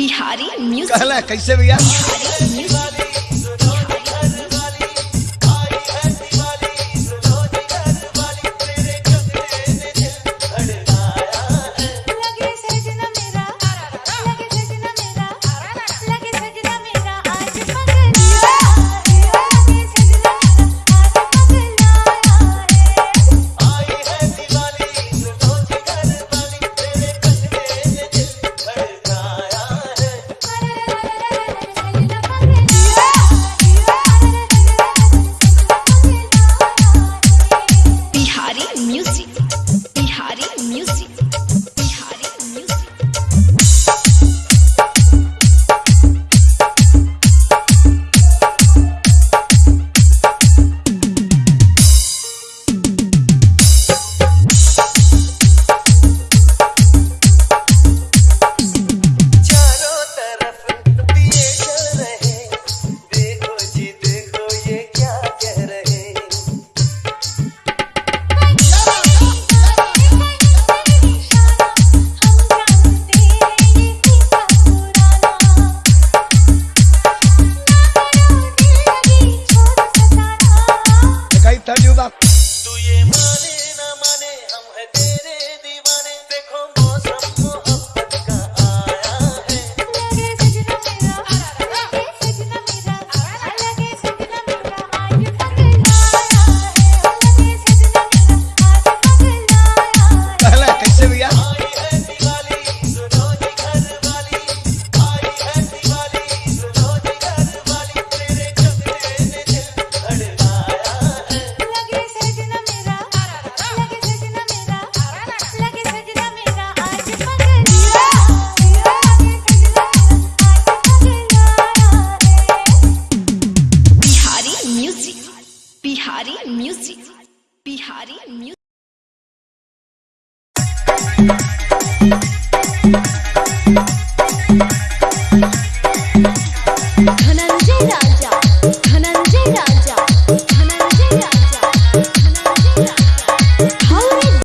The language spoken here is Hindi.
बिहारी म्यूज़िक कैसे भैया? Bihari music Bihari music